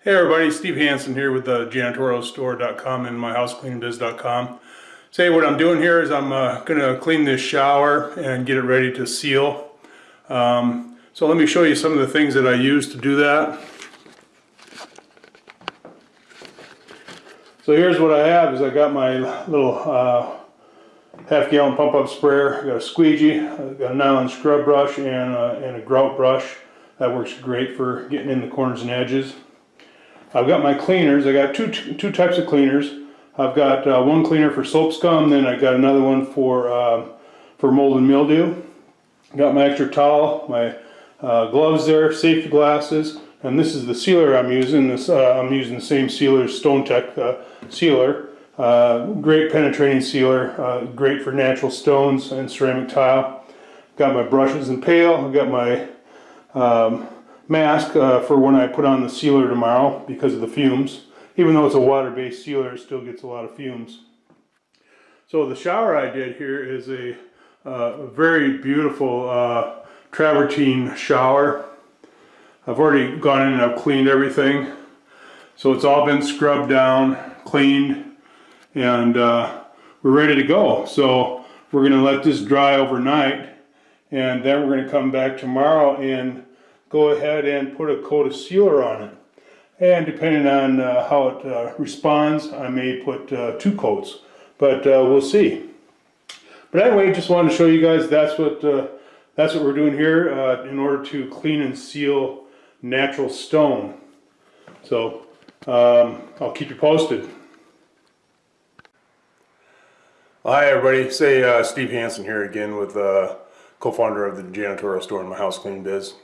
Hey everybody, Steve Hansen here with the janitorialstore.com and myhousecleaningbiz.com. Say what I'm doing here is I'm uh, going to clean this shower and get it ready to seal. Um, so let me show you some of the things that I use to do that. So here's what I have is I got my little uh, half gallon pump up sprayer, I got a squeegee, I got a nylon scrub brush and a, and a grout brush. That works great for getting in the corners and edges. I've got my cleaners. I got two two types of cleaners. I've got uh, one cleaner for soap scum, then I've got another one for uh, for mold and mildew. Got my extra towel, my uh, gloves there, safety glasses, and this is the sealer I'm using. This uh, I'm using the same sealer, StoneTech uh, sealer. Uh, great penetrating sealer, great for natural stones and ceramic tile. Got my brushes and pail. I've got my um, mask uh, for when I put on the sealer tomorrow because of the fumes. Even though it's a water-based sealer, it still gets a lot of fumes. So the shower I did here is a uh, very beautiful uh, travertine shower. I've already gone in and I've cleaned everything. So it's all been scrubbed down, cleaned, and uh, we're ready to go. So we're going to let this dry overnight and then we're going to come back tomorrow and go ahead and put a coat of sealer on it. And depending on uh, how it uh, responds, I may put uh, two coats, but uh, we'll see. But anyway, just wanted to show you guys that's what uh, that's what we're doing here uh, in order to clean and seal natural stone. So um, I'll keep you posted. Hi everybody, say Steve Hansen here again with the co-founder of the janitorial store in my house cleaning biz.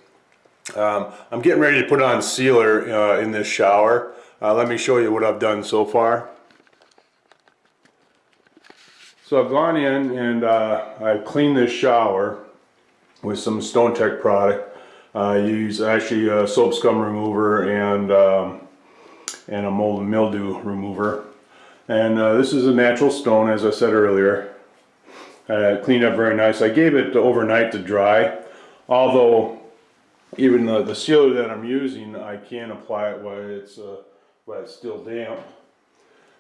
Um, I'm getting ready to put on sealer uh, in this shower. Uh, let me show you what I've done so far. So I've gone in and uh, I've cleaned this shower with some StoneTech product. I use actually a soap scum remover and um, and a mold and mildew remover. And uh, this is a natural stone as I said earlier. Uh, cleaned up very nice. I gave it overnight to dry although even the, the sealer that I'm using, I can apply it while it's, uh, while it's still damp.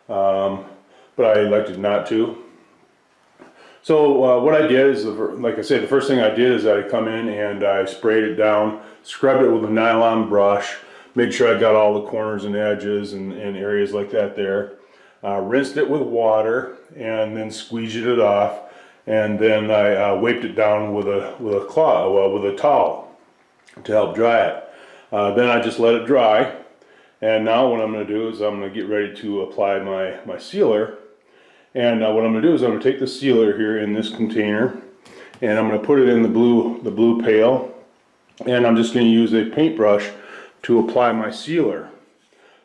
Um, but I elected not to. So uh, what I did is, like I said, the first thing I did is I come in and I sprayed it down, scrubbed it with a nylon brush, made sure I got all the corners and edges and, and areas like that there. Uh, rinsed it with water and then squeezed it off and then I uh, wiped it down with a with a cloth, well, with a towel to help dry it. Uh, then I just let it dry and now what I'm going to do is I'm going to get ready to apply my, my sealer and uh, what I'm going to do is I'm going to take the sealer here in this container and I'm going to put it in the blue the blue pail and I'm just going to use a paintbrush to apply my sealer.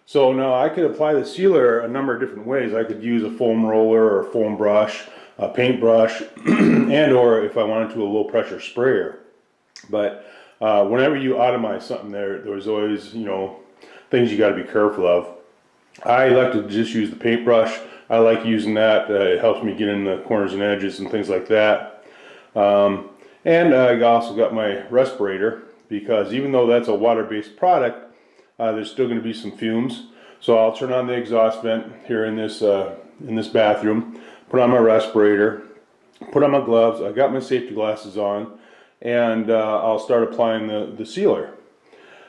So now I could apply the sealer a number of different ways. I could use a foam roller or a foam brush, a paintbrush, and or if I wanted to a low pressure sprayer. But uh, whenever you atomize something there, there's always, you know, things you got to be careful of. I like to just use the paintbrush. I like using that. Uh, it helps me get in the corners and edges and things like that. Um, and I also got my respirator because even though that's a water-based product, uh, there's still going to be some fumes. So I'll turn on the exhaust vent here in this uh, in this bathroom, put on my respirator, put on my gloves. I got my safety glasses on and uh, I'll start applying the, the sealer.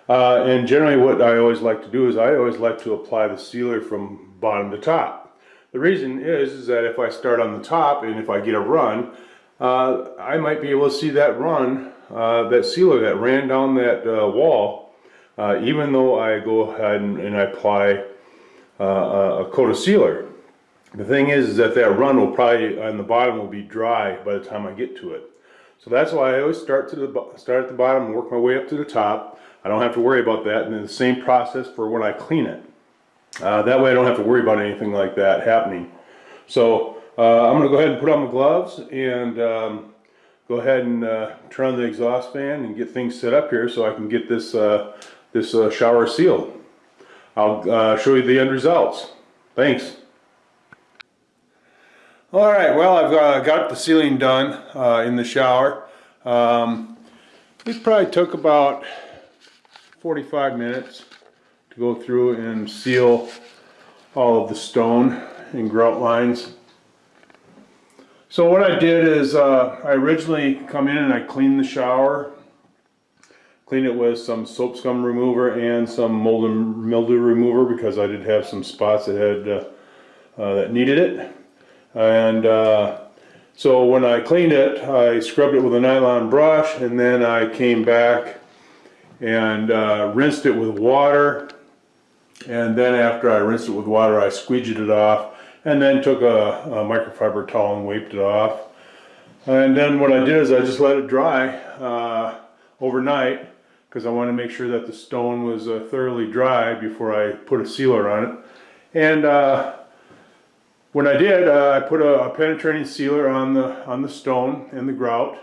Uh, and generally what I always like to do is I always like to apply the sealer from bottom to top. The reason is, is that if I start on the top and if I get a run, uh, I might be able to see that run, uh, that sealer that ran down that uh, wall, uh, even though I go ahead and, and I apply a coat of sealer. The thing is, is that that run will probably, on the bottom will be dry by the time I get to it. So that's why I always start to the start at the bottom and work my way up to the top. I don't have to worry about that. And then the same process for when I clean it. Uh, that way I don't have to worry about anything like that happening. So uh, I'm going to go ahead and put on my gloves and um, go ahead and uh, turn on the exhaust fan and get things set up here so I can get this, uh, this uh, shower sealed. I'll uh, show you the end results. Thanks. All right, well, I've uh, got the sealing done uh, in the shower. Um, it probably took about 45 minutes to go through and seal all of the stone and grout lines. So what I did is, uh, I originally come in and I cleaned the shower. Cleaned it with some soap scum remover and some mold and mildew remover because I did have some spots that had, uh, uh, that needed it. And, uh, so when I cleaned it, I scrubbed it with a nylon brush and then I came back and uh, rinsed it with water. And then after I rinsed it with water, I squeegeed it off and then took a, a microfiber towel and wiped it off. And then what I did is I just let it dry uh, overnight because I wanted to make sure that the stone was uh, thoroughly dry before I put a sealer on it. And uh, when I did, uh, I put a, a penetrating sealer on the on the stone and the grout.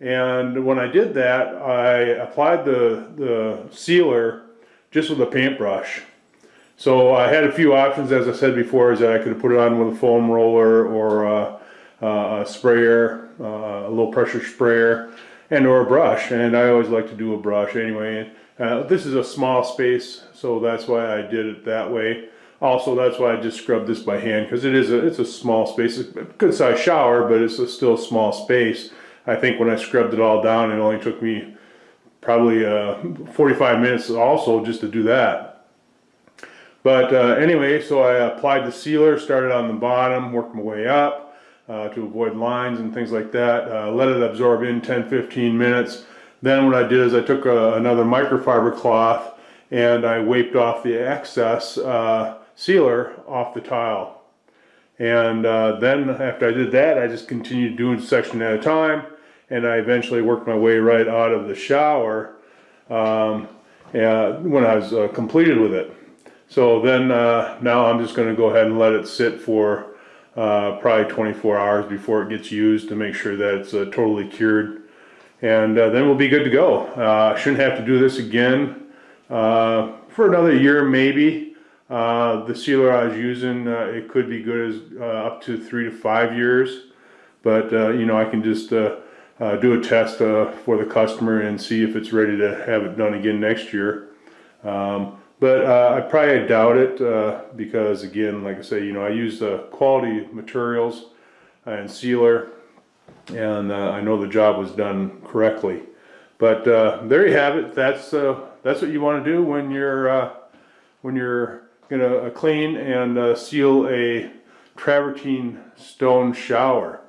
And when I did that, I applied the the sealer just with a paintbrush. So I had a few options, as I said before, is that I could have put it on with a foam roller or a, a sprayer, uh, a low pressure sprayer, and or a brush. And I always like to do a brush anyway. Uh, this is a small space, so that's why I did it that way. Also, that's why I just scrubbed this by hand because it is a it's a small space. It's a good size shower, but it's a still a small space. I think when I scrubbed it all down, it only took me probably uh, 45 minutes also just to do that. But uh, anyway, so I applied the sealer, started on the bottom, worked my way up uh, to avoid lines and things like that. Uh, let it absorb in 10-15 minutes. Then what I did is I took a, another microfiber cloth and I wiped off the excess uh, sealer off the tile. And uh, then after I did that, I just continued doing section at a time, and I eventually worked my way right out of the shower um, and when I was uh, completed with it. So then uh, now I'm just going to go ahead and let it sit for uh, probably 24 hours before it gets used to make sure that it's uh, totally cured. And uh, then we'll be good to go. Uh, shouldn't have to do this again for another year maybe. Uh, the sealer I was using, uh, it could be good as uh, up to three to five years. But, uh, you know, I can just uh, do a test for the customer and see if it's ready to have it done again next year. Um, but I probably doubt it because, again, like I say, you know, I use uh, quality materials and sealer and I know the job was done correctly. But there you have it. That's that's what you want to do when you're when you're gonna uh, clean and uh, seal a travertine stone shower.